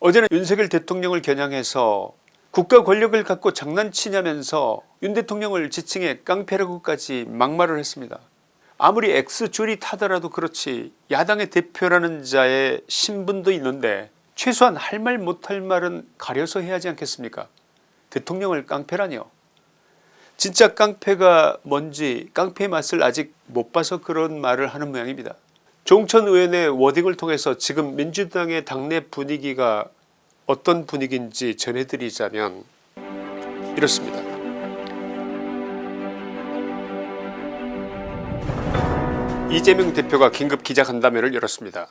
어제는 윤석열 대통령을 겨냥해서 국가 권력을 갖고 장난치냐면서 윤 대통령을 지칭해 깡패라고까지 막말을 했습니다. 아무리 X줄이 타더라도 그렇지 야당의 대표라는 자의 신분도 있는데 최소한 할 말 못할 말은 가려서 해야 하지 않겠습니까 대통령을 깡패라니요 진짜 깡패가 뭔지 깡패의 맛을 아직 못 봐서 그런 말을 하는 모양입니다. 종천 의원의 워딩을 통해서 지금 민주당의 당내 분위기가 어떤 분위기인지 전해드리자면 이렇습니다. 이재명 대표가 긴급 기자간담회를 열었습니다.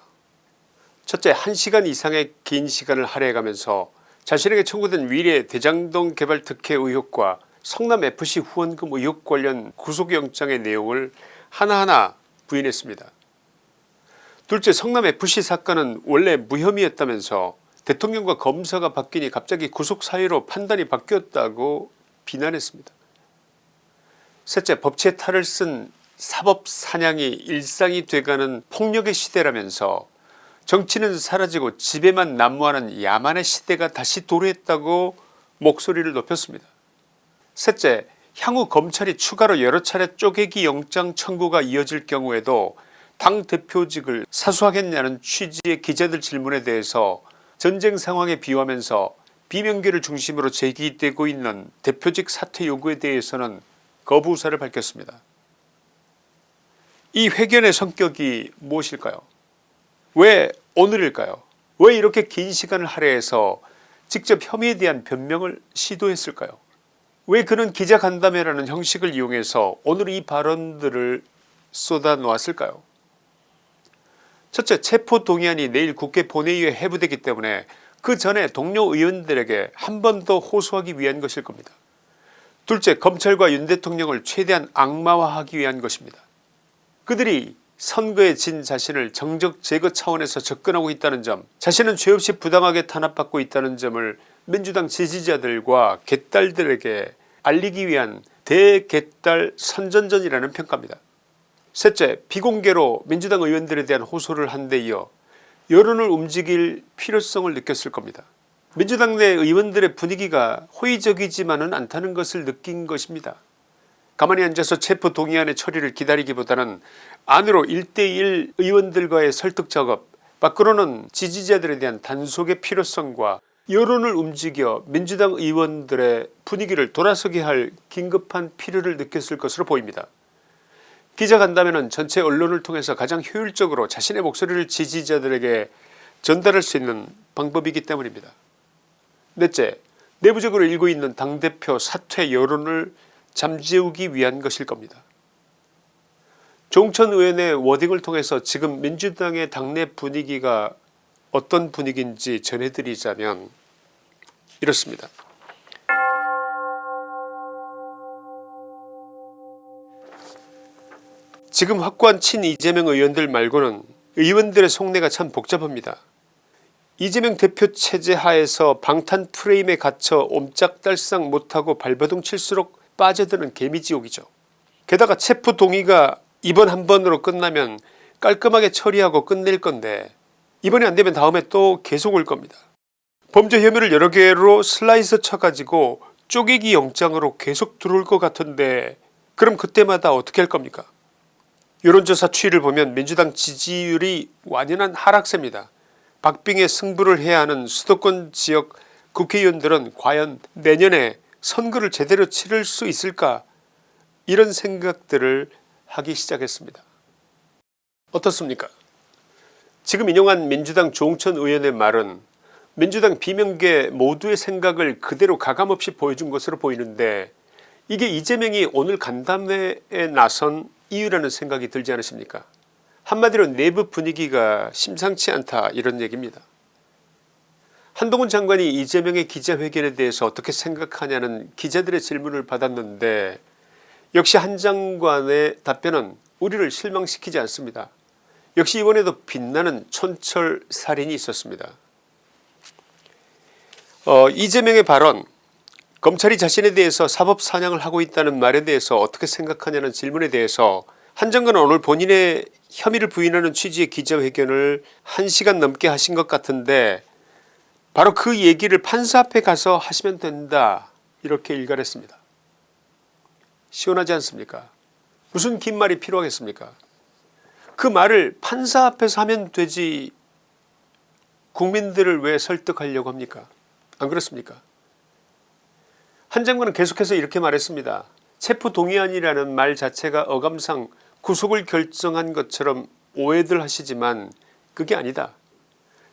첫째 1시간 이상의 긴 시간을 할애해가면서 자신에게 청구된 위례 대장동 개발 특혜 의혹과 성남FC 후원금 의혹 관련 구속영장의 내용을 하나하나 부인했습니다. 둘째 성남FC 사건은 원래 무혐의였다면서 대통령과 검사가 바뀌니 갑자기 구속 사유로 판단이 바뀌었다고 비난했습니다. 셋째 법치의 탈을 쓴 사법사냥이 일상이 돼가는 폭력의 시대라면서 정치는 사라지고 집에만 난무하는 야만의 시대가 다시 도래했다고 목소리를 높였습니다. 셋째 향후 검찰이 추가로 여러 차례 쪼개기 영장 청구가 이어질 경우에도 당대표직을 사수하겠냐는 취지의 기자들 질문에 대해서 전쟁 상황에 비유하면서 비명계를 중심으로 제기되고 있는 대표직 사퇴 요구에 대해서는 거부 의사를 밝혔습니다. 이 회견의 성격이 무엇일까요? 왜 오늘일까요? 왜 이렇게 긴 시간을 할애해서 직접 혐의에 대한 변명을 시도했을까요? 왜 그는 기자간담회라는 형식을 이용해서 오늘 이 발언들을 쏟아놓았을까요 첫째 체포동의안이 내일 국회 본회의에 해부되기 때문에 그 전에 동료 의원들에게 한 번 더 호소하기 위한 것일 겁니다. 둘째 검찰과 윤 대통령을 최대한 악마화하기 위한 것입니다. 그들이 선거에 진 자신을 정적 제거 차원에서 접근하고 있다는 점 자신은 죄없이 부당하게 탄압받고 있다는 점을 민주당 지지자들과 개딸들에게 알리기 위한 대개딸 선전전이라는 평가입니다. 셋째 비공개로 민주당 의원들에 대한 호소를 한 데 이어 여론을 움직일 필요성을 느꼈을 겁니다. 민주당 내 의원들의 분위기가 호의적이지만은 않다는 것을 느낀 것입니다. 가만히 앉아서 체포동의안의 처리를 기다리기보다는 안으로 1대1 의원들과의 설득 작업 밖으로는 지지자들에 대한 단속의 필요성과 여론을 움직여 민주당 의원들의 분위기를 돌아서게 할 긴급한 필요를 느꼈을 것으로 보입니다. 기자간담회는 전체 언론을 통해서 가장 효율적으로 자신의 목소리를 지지자들에게 전달할 수 있는 방법이기 때문입니다. 넷째 내부적으로 일고 있는 당대표 사퇴 여론을 잠재우기 위한 것일 겁니다. 종천 의원의 워딩을 통해서 지금 민주당의 당내 분위기가 어떤 분위기인지 전해드리자면 이렇습니다. 지금 확고한 친 이재명 의원들 말고는 의원들의 속내가 참 복잡합니다. 이재명 대표 체제 하에서 방탄 프레임에 갇혀 옴짝달싹 못하고 발버둥 칠수록 빠져드는 개미지옥이죠. 게다가 체포 동의가 이번 한 번으로 끝나면 깔끔하게 처리하고 끝낼 건데 이번에 안되면 다음에 또 계속 올 겁니다. 범죄 혐의를 여러 개로 슬라이스 쳐가지고 쪼개기 영장으로 계속 들어올 것 같은데 그럼 그때마다 어떻게 할 겁니까 여론조사 추이를 보면 민주당 지지율이 완연한 하락세입니다. 박빙의 승부를 해야 하는 수도권 지역 국회의원들은 과연 내년에 선거를 제대로 치를 수 있을까 이런 생각들을 하기 시작했습니다. 어떻습니까 지금 인용한 민주당 종천 의원의 말은 민주당 비명계 모두의 생각을 그대로 가감없이 보여준 것으로 보이는데 이게 이재명이 오늘 간담회에 나선 이유라는 생각이 들지 않으십니까 한마디로 내부 분위기가 심상치 않다 이런 얘기입니다. 한동훈 장관이 이재명의 기자회견에 대해서 어떻게 생각하냐는 기자들의 질문을 받았는데 역시 한 장관의 답변은 우리를 실망시키지 않습니다. 역시 이번에도 빛나는 촌철살인이 있었습니다. 어, 이재명의 발언 검찰이 자신에 대해서 사법사냥을 하고 있다는 말에 대해서 어떻게 생각하냐는 질문에 대해서 한 장관은 오늘 본인의 혐의를 부인하는 취지의 기자회견을 1시간 넘게 하신 것 같은데 바로 그 얘기를 판사 앞에 가서 하시면 된다 이렇게 일갈했습니다. 시원하지 않습니까? 무슨 긴 말이 필요하겠습니까? 그 말을 판사 앞에서 하면 되지 국민들을 왜 설득하려고 합니까? 안 그렇습니까 한 장관은 계속해서 이렇게 말했습니다. 체포동의안이라는 말 자체가 어감상 구속을 결정한 것처럼 오해들 하시지만 그게 아니다.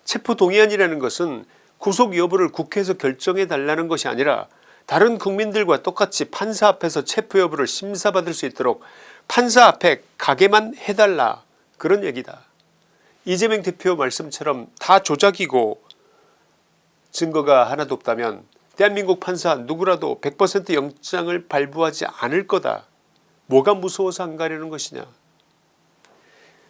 체포동의안이라는 것은 구속 여부를 국회에서 결정해 달라는 것이 아니라 다른 국민들과 똑같이 판사 앞에서 체포 여부를 심사받을 수 있도록 판사 앞에 가게만 해달라 그런 얘기다. 이재명 대표 말씀처럼 다 조작이고 증거가 하나도 없다면 대한민국 판사 누구라도 100% 영장을 발부하지 않을 거다. 뭐가 무서워서 안 가려는 것이냐.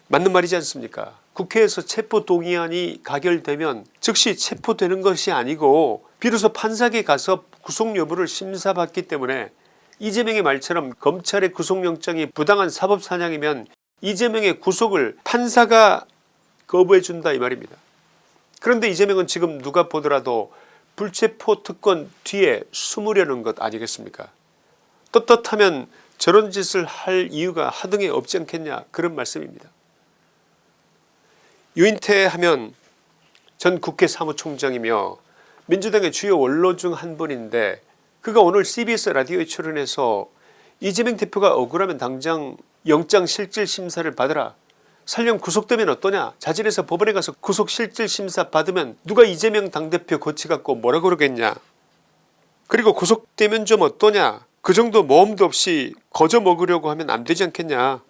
맞는 말이지 않습니까 국회에서 체포동의안이 가결되면 즉시 체포되는 것이 아니고 비로소 판사에게 가서 구속 여부를 심사받기 때문에 이재명의 말처럼 검찰의 구속영장이 부당한 사법사냥이면 이재명의 구속을 판사가 거부해 준다 이 말입니다. 그런데 이재명은 지금 누가 보더라도 불체포 특권 뒤에 숨으려는 것 아니겠습니까 떳떳하면 저런 짓을 할 이유가 하등에 없지 않겠냐 그런 말씀입니다. 유인태 하면 전 국회 사무총장이며 민주당의 주요 원로 중 한 분인데 그가 오늘 cbs 라디오에 출연해서 이재명 대표가 억울하면 당장 영장실질심사를 받으라 설령 구속되면 어떠냐? 자진해서 법원에 가서 구속실질심사 받으면 누가 이재명 당대표 고치갖고 뭐라 그러겠냐? 그리고 구속되면 좀 어떠냐? 그 정도 모험도 없이 거저 먹으려고 하면 안 되지 않겠냐?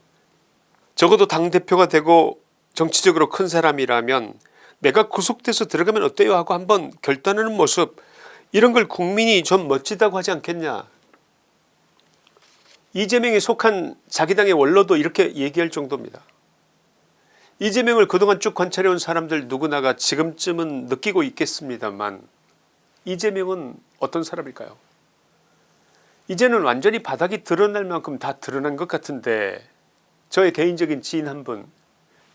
적어도 당대표가 되고 정치적으로 큰 사람이라면 내가 구속돼서 들어가면 어때요? 하고 한번 결단하는 모습. 이런 걸 국민이 좀 멋지다고 하지 않겠냐? 이재명이 속한 자기 당의 원로도 이렇게 얘기할 정도입니다. 이재명을 그동안 쭉 관찰해온 사람들 누구나가 지금쯤은 느끼고 있겠습니다만 이재명은 어떤 사람일까요 이제는 완전히 바닥이 드러날 만큼 다 드러난 것 같은데 저의 개인적인 지인 한 분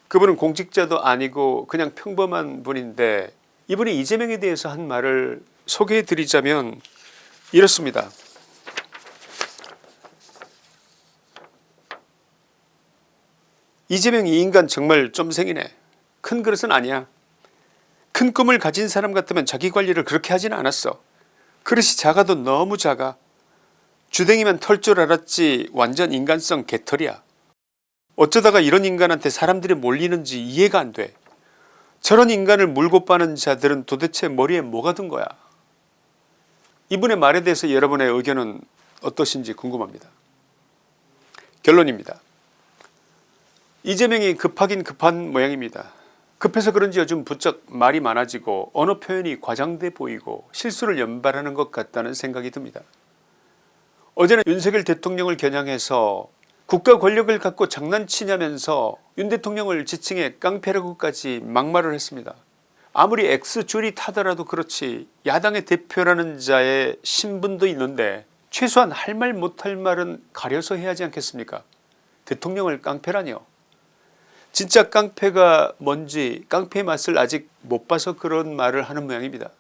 그분은 공직자도 아니고 그냥 평범한 분인데 이분이 이재명에 대해서 한 말을 소개해 드리자면 이렇습니다. 이재명 이 인간 정말 점생이네. 큰 그릇은 아니야. 큰 꿈을 가진 사람 같으면 자기 관리를 그렇게 하진 않았어. 그릇이 작아도 너무 작아. 주댕이면 털 줄 알았지 완전 인간성 개털이야. 어쩌다가 이런 인간한테 사람들이 몰리는지 이해가 안 돼. 저런 인간을 물고 빠는 자들은 도대체 머리에 뭐가 든 거야. 이분의 말에 대해서 여러분의 의견은 어떠신지 궁금합니다. 결론입니다. 이재명이 급하긴 급한 모양입니다. 급해서 그런지 요즘 부쩍 말이 많아지고 언어 표현이 과장돼 보이고 실수를 연발하는 것 같다는 생각이 듭니다. 어제는 윤석열 대통령을 겨냥해서 국가 권력을 갖고 장난치냐면서 윤 대통령을 지칭해 깡패라고까지 막말을 했습니다. 아무리 X줄이 타더라도 그렇지 야당의 대표라는 자의 신분도 있는데 최소한 할 말 못할 말은 가려서 해야지 않겠습니까 대통령을 깡패라니요 진짜 깡패가 뭔지 깡패의 맛을 아직 못 봐서 그런 말을 하는 모양입니다.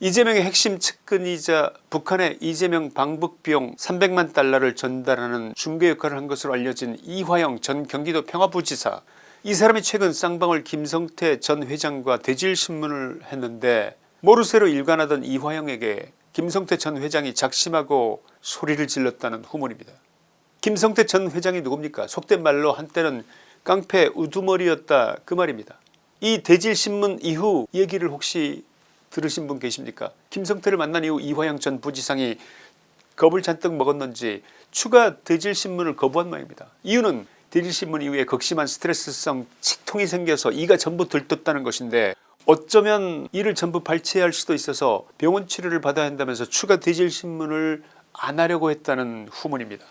이재명의 핵심 측근이자 북한의 이재명 방북 비용 300만 달러를 전달하는 중개 역할을 한 것으로 알려진 이화영 전 경기도 평화부지사 이 사람이 최근 쌍방울 김성태 전 회장과 대질신문을 했는데 모르쇠로 일관하던 이화영에게 김성태 전 회장이 작심하고 소리를 질렀다는 후문입니다. 김성태 전 회장이 누굽니까 속된 말로 한때는 깡패 우두머리였다 그 말입니다. 이 대질신문 이후 얘기를 혹시 들으신 분 계십니까 김성태를 만난 이후 이화영 전 부지상이 겁을 잔뜩 먹었는지 추가 대질신문을 거부한 모양입니다. 이유는 대질신문 이후에 극심한 스트레스성 치통이 생겨서 이가 전부 들떴다는 것인데 어쩌면 이를 전부 발췌할 수도 있어서 병원 치료를 받아야 한다면서 추가 대질신문을 안 하려고 했다는 후문입니다.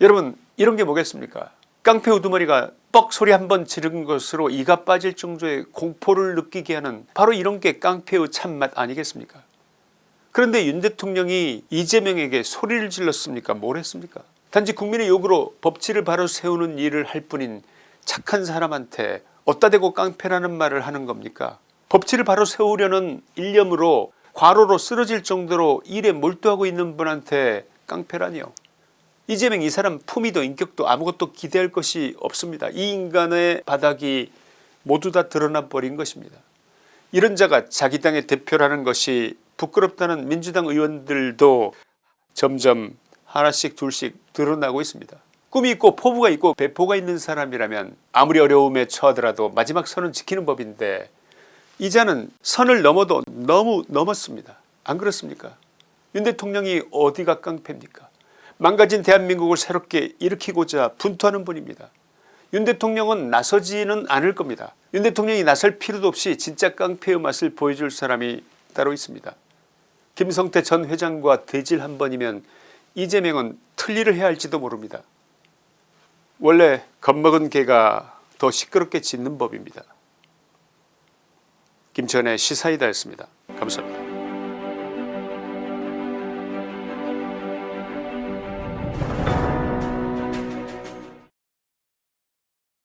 여러분 이런 게 뭐겠습니까 깡패 우두머리가 뻑 소리 한 번 지른 것으로 이가 빠질 정도의 공포를 느끼게 하는 바로 이런 게 깡패의 참맛 아니겠습니까? 그런데 윤 대통령이 이재명에게 소리를 질렀습니까? 뭘 했습니까? 단지 국민의 요구로 법치를 바로 세우는 일을 할 뿐인 착한 사람한테 어따 대고 깡패라는 말을 하는 겁니까? 법치를 바로 세우려는 일념으로 과로로 쓰러질 정도로 일에 몰두하고 있는 분한테 깡패라니요. 이재명 이 사람 품위도 인격도 아무것도 기대할 것이 없습니다. 이 인간의 바닥이 모두 다 드러나 버린 것입니다. 이런 자가 자기 당의 대표라는 것이 부끄럽다는 민주당 의원들도 점점 하나씩 둘씩 드러나고 있습니다. 꿈이 있고 포부가 있고 배포가 있는 사람이라면 아무리 어려움에 처하더라도 마지막 선은 지키는 법인데 이 자는 선을 넘어도 너무 넘었습니다. 안 그렇습니까 윤 대통령이 어디가 깡패입니까 망가진 대한민국을 새롭게 일으키고자 분투하는 분입니다. 윤 대통령은 나서지는 않을 겁니다. 윤 대통령이 나설 필요도 없이 진짜 깡패의 맛을 보여줄 사람이 따로 있습니다. 김성태 전 회장과 대질 한 번이면 이재명은 틀리를 해야 할지도 모릅니다. 원래 겁먹은 개가 더 시끄럽게 짖는 법입니다. 김천의 시사이다였습니다. 감사합니다.